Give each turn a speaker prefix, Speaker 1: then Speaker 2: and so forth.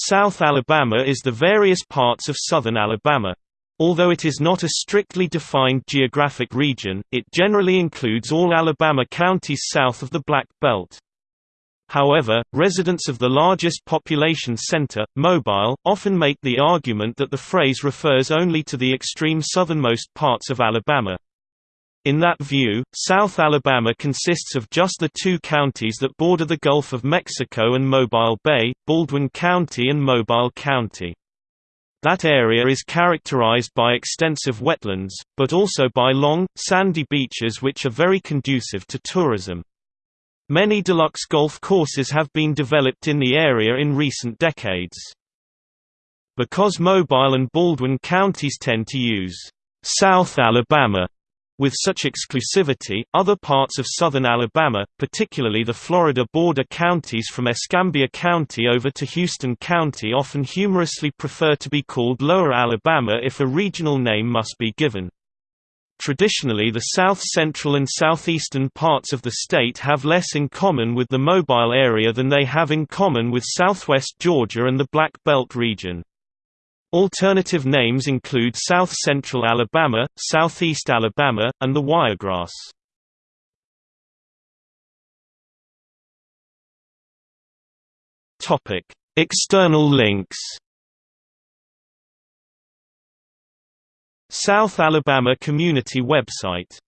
Speaker 1: South Alabama is the various parts of southern Alabama. Although it is not a strictly defined geographic region, it generally includes all Alabama counties south of the Black Belt. However, residents of the largest population center, Mobile, often make the argument that the phrase refers only to the extreme southernmost parts of Alabama. In that view, South Alabama consists of just the two counties that border the Gulf of Mexico and Mobile Bay, Baldwin County and Mobile County. That area is characterized by extensive wetlands, but also by long, sandy beaches which are very conducive to tourism. Many deluxe golf courses have been developed in the area in recent decades. Because Mobile and Baldwin counties tend to use South Alabama with such exclusivity, other parts of southern Alabama, particularly the Florida border counties from Escambia County over to Houston County often humorously prefer to be called Lower Alabama if a regional name must be given. Traditionally the south-central and southeastern parts of the state have less in common with the Mobile area than they have in common with southwest Georgia and the Black Belt region. Alternative names include South Central Alabama, Southeast Alabama, and the Wiregrass. External links. South Alabama Community website